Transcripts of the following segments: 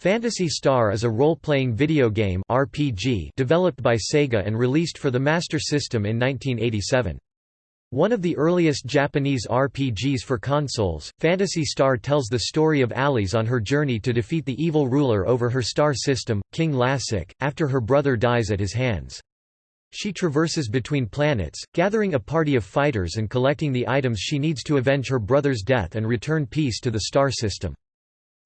Phantasy Star is a role-playing video game RPG developed by Sega and released for the Master System in 1987. One of the earliest Japanese RPGs for consoles, Phantasy Star tells the story of Alis on her journey to defeat the evil ruler over her star system, King Lassic, after her brother dies at his hands. She traverses between planets, gathering a party of fighters and collecting the items she needs to avenge her brother's death and return peace to the star system.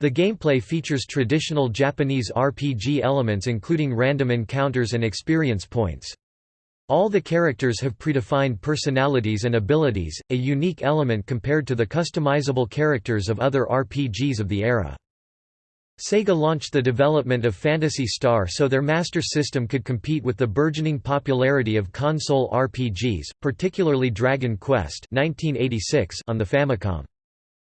The gameplay features traditional Japanese RPG elements including random encounters and experience points. All the characters have predefined personalities and abilities, a unique element compared to the customizable characters of other RPGs of the era. Sega launched the development of Phantasy Star so their Master System could compete with the burgeoning popularity of console RPGs, particularly Dragon Quest 1986 on the Famicom.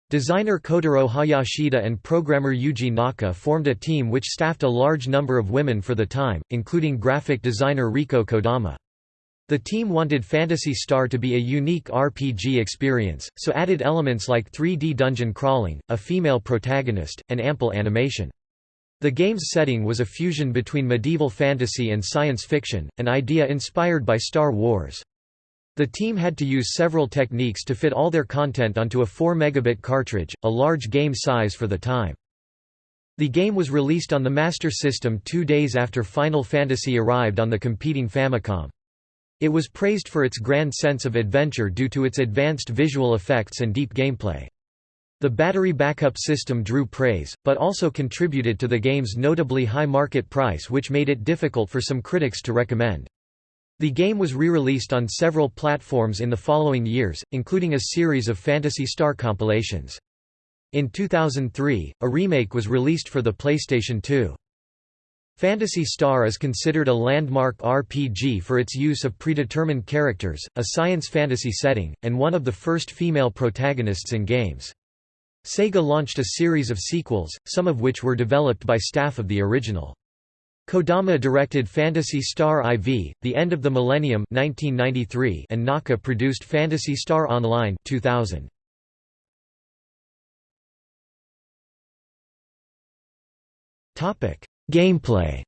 Designer Kotaro Hayashida and programmer Yuji Naka formed a team which staffed a large number of women for the time, including graphic designer Rieko Kodama. The team wanted Phantasy Star to be a unique RPG experience, so added elements like 3D dungeon crawling, a female protagonist, and ample animation. The game's setting was a fusion between medieval fantasy and science fiction, an idea inspired by Star Wars. The team had to use several techniques to fit all their content onto a 4 megabit cartridge, a large game size for the time. The game was released on the Master System two days after Final Fantasy arrived on the competing Famicom. It was praised for its grand sense of adventure due to its advanced visual effects and deep gameplay. The battery backup system drew praise, but also contributed to the game's notably high market price which made it difficult for some critics to recommend. The game was re-released on several platforms in the following years, including a series of Phantasy Star compilations. In 2003, a remake was released for the PlayStation 2. Phantasy Star is considered a landmark RPG for its use of predetermined characters, a science fantasy setting, and one of the first female protagonists in games. Sega launched a series of sequels, some of which were developed by staff of the original. Kodama directed Phantasy Star IV, The End of the Millennium 1993 and Naka produced Phantasy Star Online 2000. Topic: Gameplay.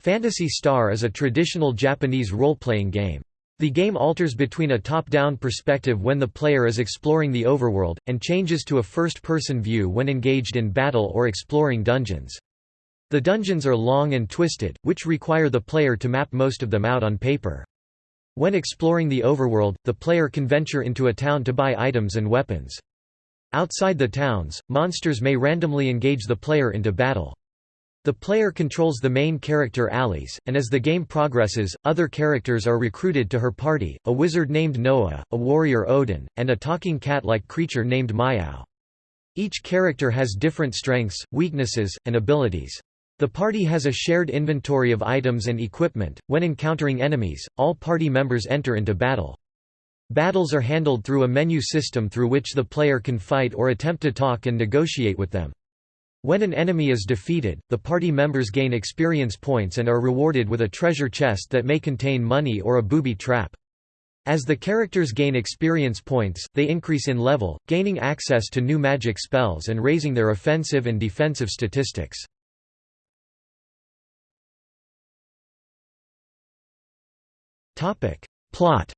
Phantasy Star is a traditional Japanese role-playing game. The game alters between a top-down perspective when the player is exploring the overworld, and changes to a first-person view when engaged in battle or exploring dungeons. The dungeons are long and twisted, which require the player to map most of them out on paper. When exploring the overworld, the player can venture into a town to buy items and weapons. Outside the towns, monsters may randomly engage the player into battle. The player controls the main character Alis, and as the game progresses, other characters are recruited to her party, a wizard named Noah, a warrior Odin, and a talking cat-like creature named Myau. Each character has different strengths, weaknesses, and abilities. The party has a shared inventory of items and equipment. When encountering enemies, all party members enter into battle. Battles are handled through a menu system through which the player can fight or attempt to talk and negotiate with them. When an enemy is defeated, the party members gain experience points and are rewarded with a treasure chest that may contain money or a booby trap. As the characters gain experience points, they increase in level, gaining access to new magic spells and raising their offensive and defensive statistics. Plot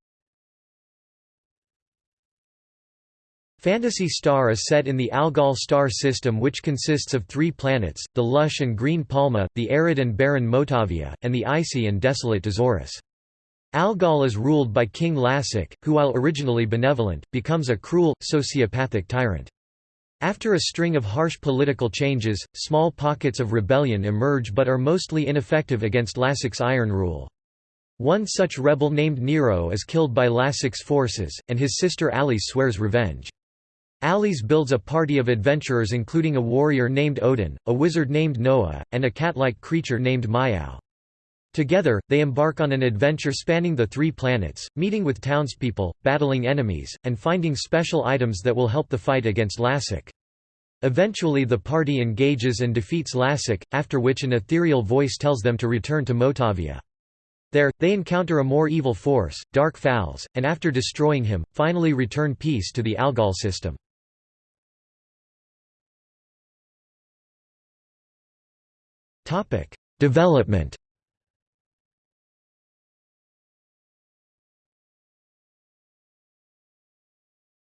Phantasy Star is set in the Algol star system which consists of three planets, the lush and green Palma, the arid and barren Motavia, and the icy and desolate Dezoris. Algol is ruled by King Lassic, who while originally benevolent, becomes a cruel, sociopathic tyrant. After a string of harsh political changes, small pockets of rebellion emerge but are mostly ineffective against Lassic's iron rule. One such rebel named Nero is killed by Lassic's forces, and his sister Ali swears revenge. Alis builds a party of adventurers including a warrior named Odin, a wizard named Noah, and a cat-like creature named Myau. Together, they embark on an adventure spanning the three planets, meeting with townspeople, battling enemies, and finding special items that will help the fight against Lassic. Eventually the party engages and defeats Lassic, after which an ethereal voice tells them to return to Motavia. There, they encounter a more evil force, Dark Falz, and after destroying him, finally return peace to the Algol system. Development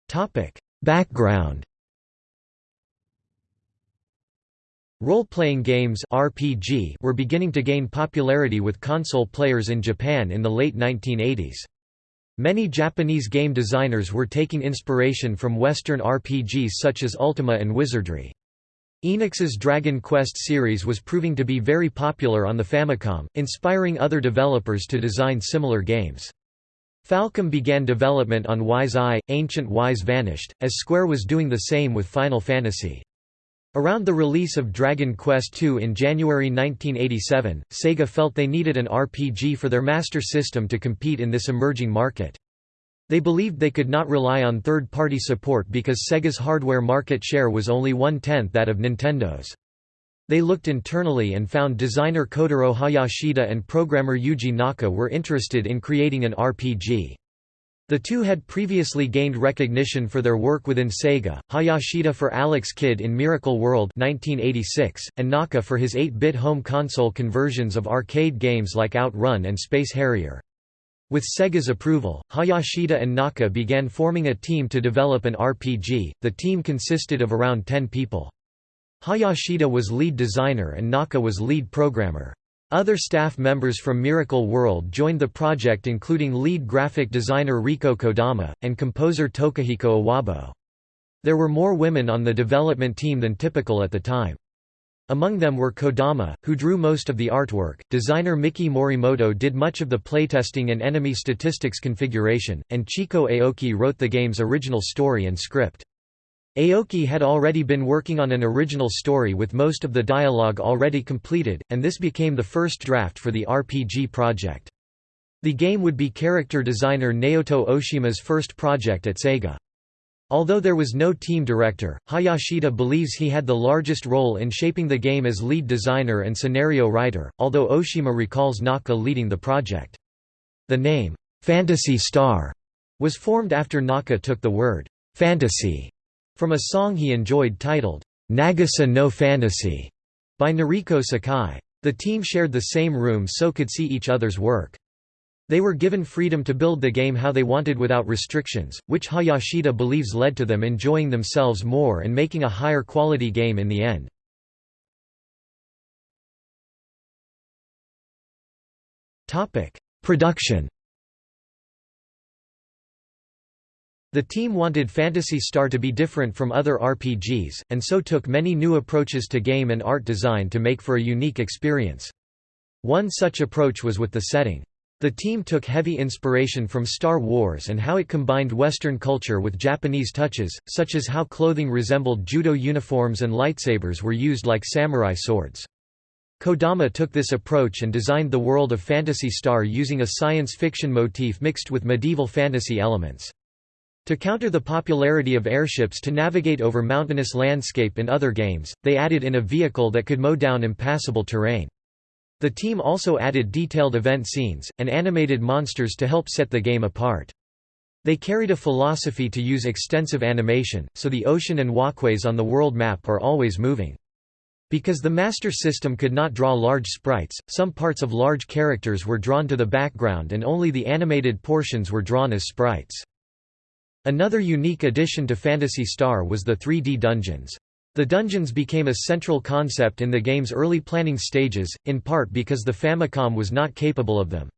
Topic: Background Role-playing games RPG were beginning to gain popularity with console players in Japan in the late 1980s. Many Japanese game designers were taking inspiration from Western RPGs such as Ultima and Wizardry. Enix's Dragon Quest series was proving to be very popular on the Famicom, inspiring other developers to design similar games. Falcom began development on Ys I, Ancient Ys vanished, as Square was doing the same with Final Fantasy. Around the release of Dragon Quest II in January 1987, Sega felt they needed an RPG for their Master System to compete in this emerging market. They believed they could not rely on third-party support because Sega's hardware market share was only one-tenth that of Nintendo's. They looked internally and found designer Kotaro Hayashida and programmer Yuji Naka were interested in creating an RPG. The two had previously gained recognition for their work within Sega, Hayashida for Alex Kidd in Miracle World 1986, and Naka for his 8-bit home console conversions of arcade games like Outrun and Space Harrier. With Sega's approval, Hayashida and Naka began forming a team to develop an RPG. The team consisted of around 10 people. Hayashida was lead designer and Naka was lead programmer. Other staff members from Miracle World joined the project including lead graphic designer Rieko Kodama, and composer Tokuhiko Uwabo. There were more women on the development team than typical at the time. Among them were Kodama, who drew most of the artwork, designer Miki Morimoto did much of the playtesting and enemy statistics configuration, and Chieko Aoki wrote the game's original story and script. Aoki had already been working on an original story with most of the dialogue already completed, and this became the first draft for the RPG project. The game would be character designer Naoto Oshima's first project at Sega. Although there was no team director, Hayashida believes he had the largest role in shaping the game as lead designer and scenario writer, although Oshima recalls Naka leading the project. The name, "'Phantasy Star, was formed after Naka took the word, fantasy from a song he enjoyed titled, "'Nagisa no Fantasy, by Noriko Sakai. The team shared the same room so could see each other's work. They were given freedom to build the game how they wanted without restrictions, which Hayashida believes led to them enjoying themselves more and making a higher quality game in the end. Production The team wanted Phantasy Star to be different from other RPGs, and so took many new approaches to game and art design to make for a unique experience. One such approach was with the setting. The team took heavy inspiration from Star Wars and how it combined Western culture with Japanese touches, such as how clothing resembled judo uniforms and lightsabers were used like samurai swords. Kodama took this approach and designed the world of Phantasy Star using a science fiction motif mixed with medieval fantasy elements. To counter the popularity of airships to navigate over mountainous landscape in other games, they added in a vehicle that could mow down impassable terrain. The team also added detailed event scenes, and animated monsters to help set the game apart. They carried a philosophy to use extensive animation, so the ocean and walkways on the world map are always moving. Because the Master System could not draw large sprites, some parts of large characters were drawn to the background and only the animated portions were drawn as sprites. Another unique addition to Phantasy Star was the 3D dungeons. The dungeons became a central concept in the game's early planning stages, in part because the Famicom was not capable of them.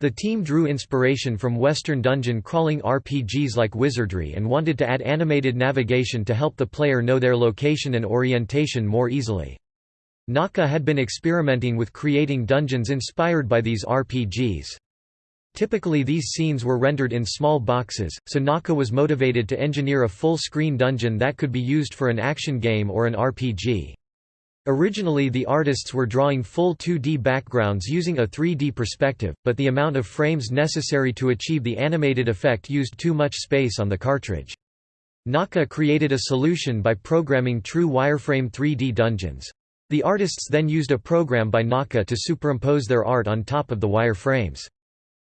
The team drew inspiration from Western dungeon crawling RPGs like Wizardry and wanted to add animated navigation to help the player know their location and orientation more easily. Naka had been experimenting with creating dungeons inspired by these RPGs. Typically these scenes were rendered in small boxes, so Naka was motivated to engineer a full-screen dungeon that could be used for an action game or an RPG. Originally the artists were drawing full 2D backgrounds using a 3D perspective, but the amount of frames necessary to achieve the animated effect used too much space on the cartridge. Naka created a solution by programming true wireframe 3D dungeons. The artists then used a program by Naka to superimpose their art on top of the wireframes.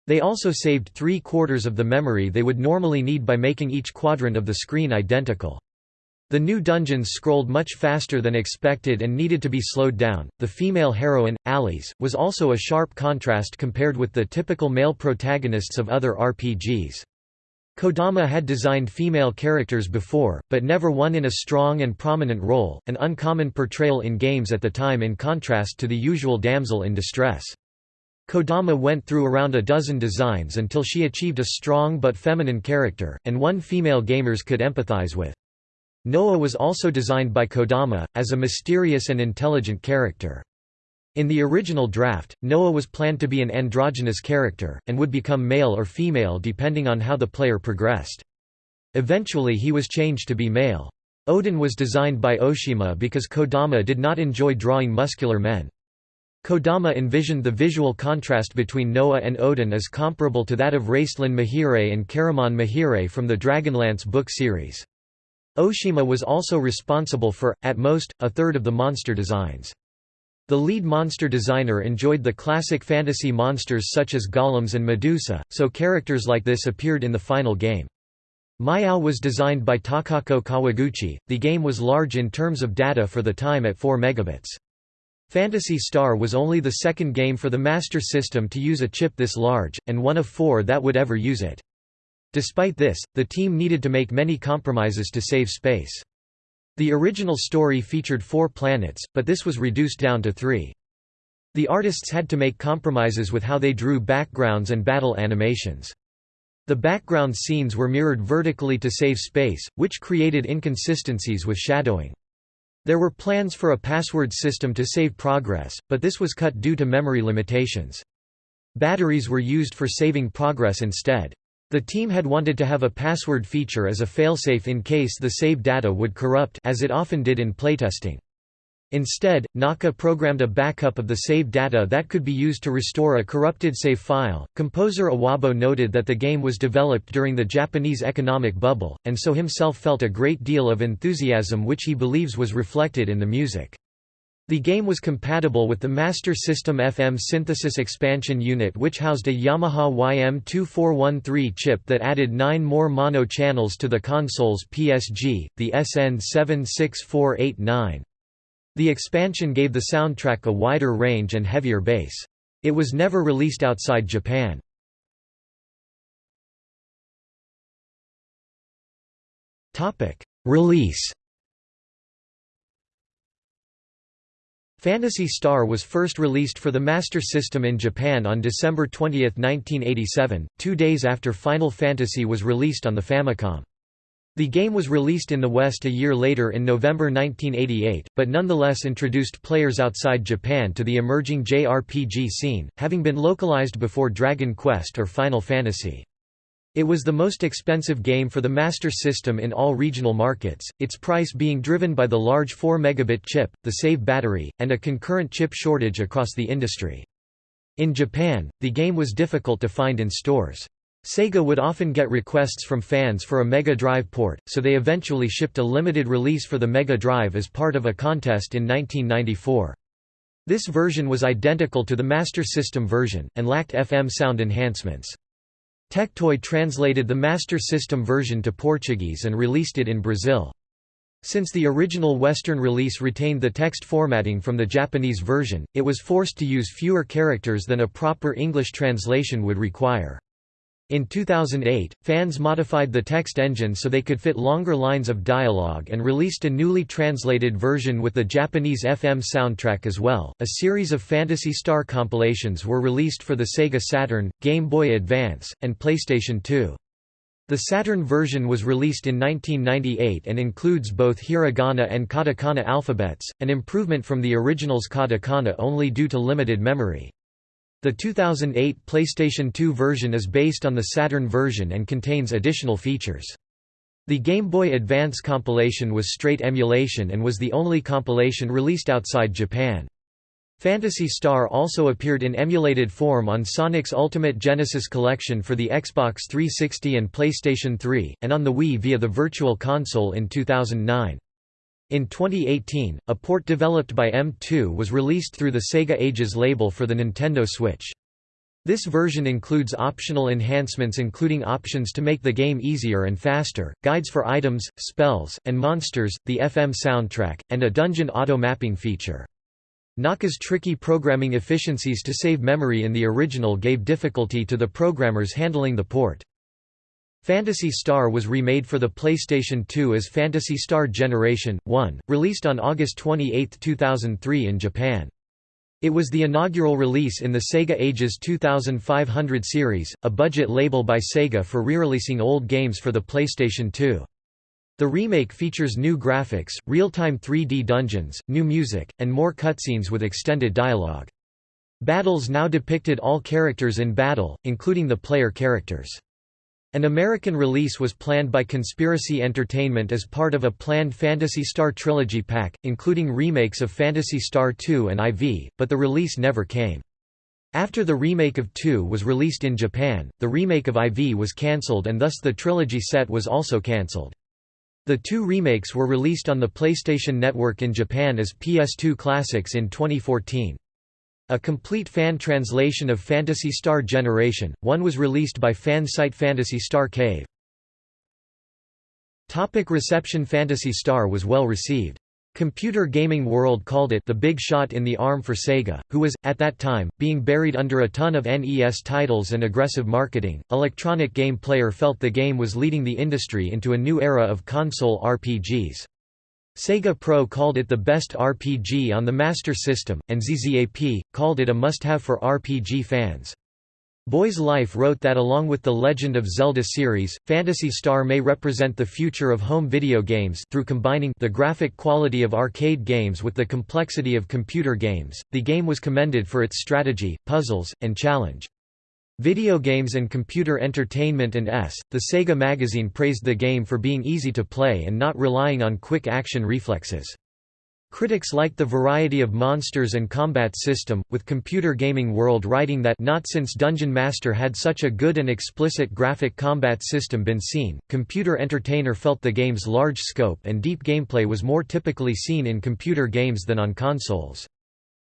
They also saved three-quarters of the memory they would normally need by making each quadrant of the screen identical. The new dungeons scrolled much faster than expected and needed to be slowed down. The female heroine, Alis, was also a sharp contrast compared with the typical male protagonists of other RPGs. Kodama had designed female characters before, but never one in a strong and prominent role, an uncommon portrayal in games at the time in contrast to the usual damsel in distress. Kodama went through around a dozen designs until she achieved a strong but feminine character, and one female gamers could empathize with. Noah was also designed by Kodama, as a mysterious and intelligent character. In the original draft, Noah was planned to be an androgynous character, and would become male or female depending on how the player progressed. Eventually he was changed to be male. Odin was designed by Oshima because Kodama did not enjoy drawing muscular men. Kodama envisioned the visual contrast between Noah and Odin as comparable to that of Raistlin Majere and Caramon Majere from the Dragonlance book series. Oshima was also responsible for, at most, a third of the monster designs. The lead monster designer enjoyed the classic fantasy monsters such as golems and Medusa, so characters like this appeared in the final game. Myau was designed by Takako Kawaguchi. The game was large in terms of data for the time at 4 megabits. Phantasy Star was only the second game for the Master System to use a chip this large, and one of four that would ever use it. Despite this, the team needed to make many compromises to save space. The original story featured four planets, but this was reduced down to three. The artists had to make compromises with how they drew backgrounds and battle animations. The background scenes were mirrored vertically to save space, which created inconsistencies with shadowing. There were plans for a password system to save progress, but this was cut due to memory limitations. Batteries were used for saving progress instead. The team had wanted to have a password feature as a failsafe in case the save data would corrupt as it often did in playtesting. Instead, Naka programmed a backup of the save data that could be used to restore a corrupted save file. Composer Uwabo noted that the game was developed during the Japanese economic bubble, and so himself felt a great deal of enthusiasm which he believes was reflected in the music. The game was compatible with the Master System FM Synthesis Expansion Unit which housed a Yamaha YM2413 chip that added nine more mono channels to the console's PSG, the SN76489. The expansion gave the soundtrack a wider range and heavier bass. It was never released outside Japan. Release Phantasy Star was first released for the Master System in Japan on December 20, 1987, two days after Final Fantasy was released on the Famicom. The game was released in the West a year later in November 1988, but nonetheless introduced players outside Japan to the emerging JRPG scene, having been localized before Dragon Quest or Final Fantasy. It was the most expensive game for the Master System in all regional markets, its price being driven by the large 4 megabit chip, the save battery, and a concurrent chip shortage across the industry. In Japan, the game was difficult to find in stores. Sega would often get requests from fans for a Mega Drive port, so they eventually shipped a limited release for the Mega Drive as part of a contest in 1994. This version was identical to the Master System version, and lacked FM sound enhancements. Tectoy translated the Master System version to Portuguese and released it in Brazil. Since the original Western release retained the text formatting from the Japanese version, it was forced to use fewer characters than a proper English translation would require. In 2008, fans modified the text engine so they could fit longer lines of dialogue and released a newly translated version with the Japanese FM soundtrack as well. A series of Phantasy Star compilations were released for the Sega Saturn, Game Boy Advance, and PlayStation 2. The Saturn version was released in 1998 and includes both hiragana and katakana alphabets, an improvement from the original's katakana only due to limited memory. The 2008 PlayStation 2 version is based on the Saturn version and contains additional features. The Game Boy Advance compilation was straight emulation and was the only compilation released outside Japan. Phantasy Star also appeared in emulated form on Sonic's Ultimate Genesis Collection for the Xbox 360 and PlayStation 3, and on the Wii via the Virtual Console in 2009. In 2018, a port developed by M2 was released through the Sega Ages label for the Nintendo Switch. This version includes optional enhancements including options to make the game easier and faster, guides for items, spells, and monsters, the FM soundtrack, and a dungeon auto-mapping feature. Naka's tricky programming efficiencies to save memory in the original gave difficulty to the programmers handling the port. Phantasy Star was remade for the PlayStation 2 as Phantasy Star Generation 1, released on August 28, 2003 in Japan. It was the inaugural release in the Sega Ages 2500 series, a budget label by Sega for re-releasing old games for the PlayStation 2. The remake features new graphics, real-time 3D dungeons, new music, and more cutscenes with extended dialogue. Battles now depicted all characters in battle, including the player characters. An American release was planned by Conspiracy Entertainment as part of a planned Phantasy Star Trilogy pack, including remakes of Phantasy Star 2 and IV, but the release never came. After the remake of 2 was released in Japan, the remake of IV was cancelled and thus the trilogy set was also cancelled. The two remakes were released on the PlayStation Network in Japan as PS2 Classics in 2014. A complete fan translation of Phantasy Star Generation, one was released by fan site Phantasy Star Cave. Topic reception Phantasy Star was well received. Computer Gaming World called it the big shot in the arm for Sega, who was, at that time, being buried under a ton of NES titles and aggressive marketing. Electronic Game Player felt the game was leading the industry into a new era of console RPGs. Sega Pro called it the best RPG on the Master System, and ZZAP, called it a must-have for RPG fans. Boys Life wrote that along with the Legend of Zelda series, Phantasy Star may represent the future of home video games through combining the graphic quality of arcade games with the complexity of computer games. The game was commended for its strategy, puzzles, and challenge. Video Games and Computer Entertainment and S, the Sega magazine praised the game for being easy to play and not relying on quick action reflexes. Critics liked the variety of monsters and combat system, with Computer Gaming World writing that not since Dungeon Master had such a good and explicit graphic combat system been seen. Computer Entertainer felt the game's large scope and deep gameplay was more typically seen in computer games than on consoles.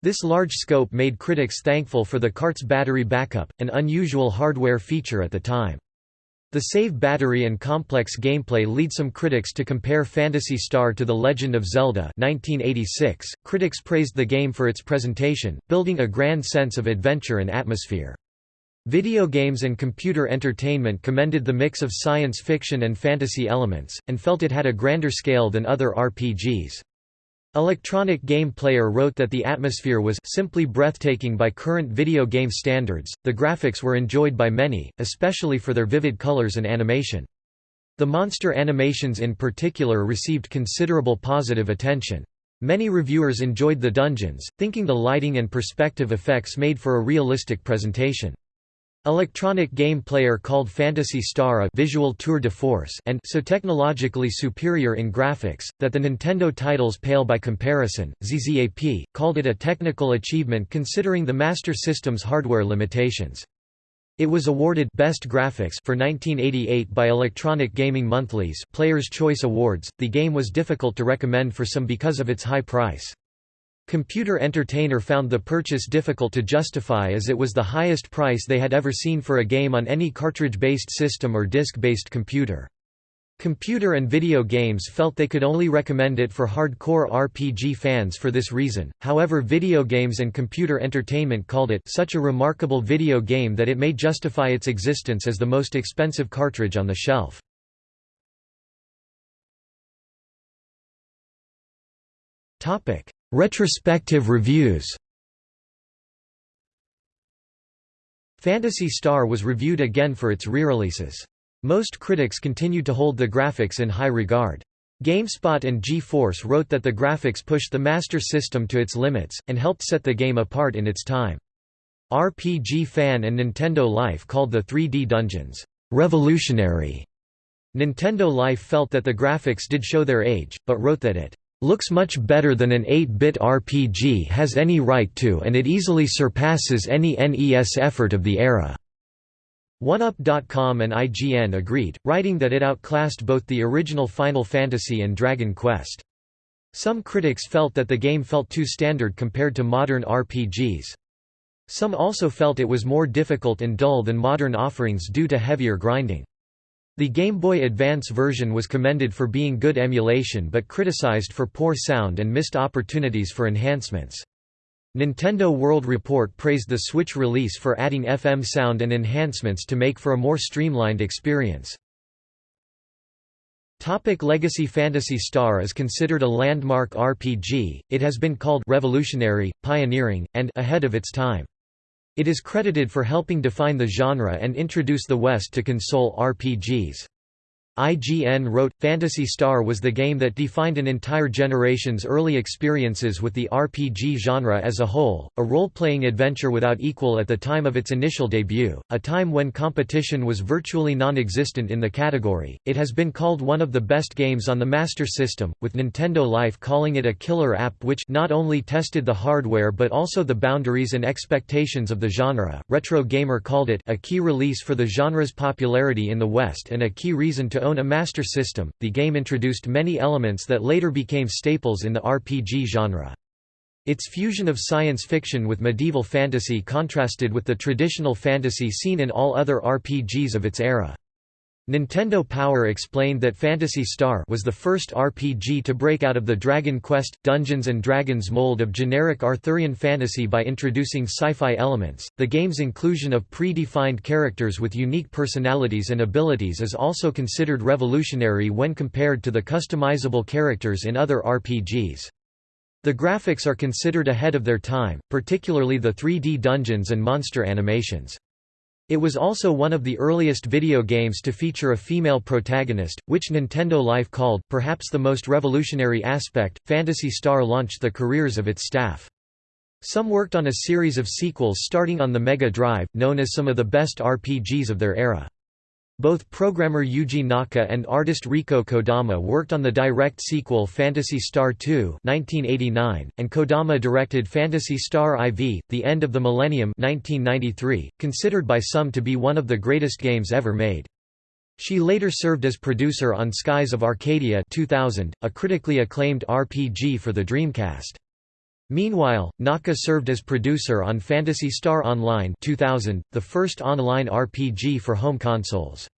This large scope made critics thankful for the cart's battery backup, an unusual hardware feature at the time. The save battery and complex gameplay lead some critics to compare Phantasy Star to The Legend of Zelda 1986. .Critics praised the game for its presentation, building a grand sense of adventure and atmosphere. Video games and computer entertainment commended the mix of science fiction and fantasy elements, and felt it had a grander scale than other RPGs. Electronic Game Player wrote that the atmosphere was simply breathtaking by current video game standards, the graphics were enjoyed by many, especially for their vivid colors and animation. The monster animations in particular received considerable positive attention. Many reviewers enjoyed the dungeons, thinking the lighting and perspective effects made for a realistic presentation. Electronic game player called Phantasy Star a visual tour de force and so technologically superior in graphics, that the Nintendo titles pale by comparison. ZZAP, called it a technical achievement considering the Master System's hardware limitations. It was awarded Best Graphics for 1988 by Electronic Gaming Monthly's Player's Choice Awards. The game was difficult to recommend for some because of its high price. Computer Entertainer found the purchase difficult to justify as it was the highest price they had ever seen for a game on any cartridge-based system or disc-based computer. Computer and Video Games felt they could only recommend it for hardcore RPG fans for this reason, however Video Games and Computer Entertainment called it such a remarkable video game that it may justify its existence as the most expensive cartridge on the shelf. Retrospective reviews Phantasy Star was reviewed again for its re-releases. Most critics continued to hold the graphics in high regard. GameSpot and G-Force wrote that the graphics pushed the Master System to its limits, and helped set the game apart in its time. RPG Fan and Nintendo Life called the 3D dungeons, "...revolutionary". Nintendo Life felt that the graphics did show their age, but wrote that it looks much better than an 8-bit RPG has any right to and it easily surpasses any NES effort of the era." OneUp.com and IGN agreed, writing that it outclassed both the original Final Fantasy and Dragon Quest. Some critics felt that the game felt too standard compared to modern RPGs. Some also felt it was more difficult and dull than modern offerings due to heavier grinding. The Game Boy Advance version was commended for being good emulation but criticized for poor sound and missed opportunities for enhancements. Nintendo World Report praised the Switch release for adding FM sound and enhancements to make for a more streamlined experience. Topic Legacy Phantasy Star is considered a landmark RPG, it has been called revolutionary, pioneering, and ahead of its time. It is credited for helping define the genre and introduce the West to console RPGs. IGN wrote, Phantasy Star was the game that defined an entire generation's early experiences with the RPG genre as a whole, a role-playing adventure without equal at the time of its initial debut, a time when competition was virtually non-existent in the category. It has been called one of the best games on the Master System, with Nintendo Life calling it a killer app which not only tested the hardware but also the boundaries and expectations of the genre. Retro Gamer called it a key release for the genre's popularity in the West and a key reason to own a Master System, the game introduced many elements that later became staples in the RPG genre. Its fusion of science fiction with medieval fantasy contrasted with the traditional fantasy seen in all other RPGs of its era. Nintendo Power explained that Phantasy Star was the first RPG to break out of the Dragon Quest Dungeons and Dragons mold of generic Arthurian fantasy by introducing sci-fi elements. The game's inclusion of pre-defined characters with unique personalities and abilities is also considered revolutionary when compared to the customizable characters in other RPGs. The graphics are considered ahead of their time, particularly the 3D dungeons and monster animations. It was also one of the earliest video games to feature a female protagonist, which Nintendo Life called, perhaps the most revolutionary aspect. Phantasy Star launched the careers of its staff. Some worked on a series of sequels starting on the Mega Drive, known as some of the best RPGs of their era. Both programmer Yuji Naka and artist Rieko Kodama worked on the direct sequel Phantasy Star II (1989), and Kodama directed Phantasy Star IV: The End of the Millennium (1993), considered by some to be one of the greatest games ever made. She later served as producer on Skies of Arcadia 2000, a critically acclaimed RPG for the Dreamcast. Meanwhile, Naka served as producer on Phantasy Star Online 2000, the first online RPG for home consoles.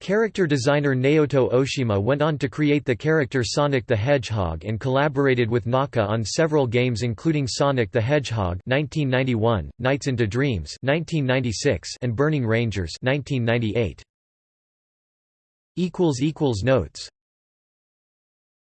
Character designer Naoto Oshima went on to create the character Sonic the Hedgehog and collaborated with Naka on several games including Sonic the Hedgehog 1991, Nights into Dreams 1996, and Burning Rangers 1998. Notes